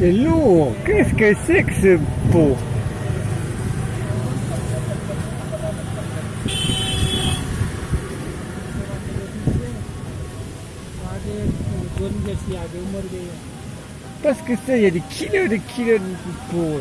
C'est lourd. Qu'est-ce que c'est que ce pot? Parce que ça, il y a des kilos de kilos de pot.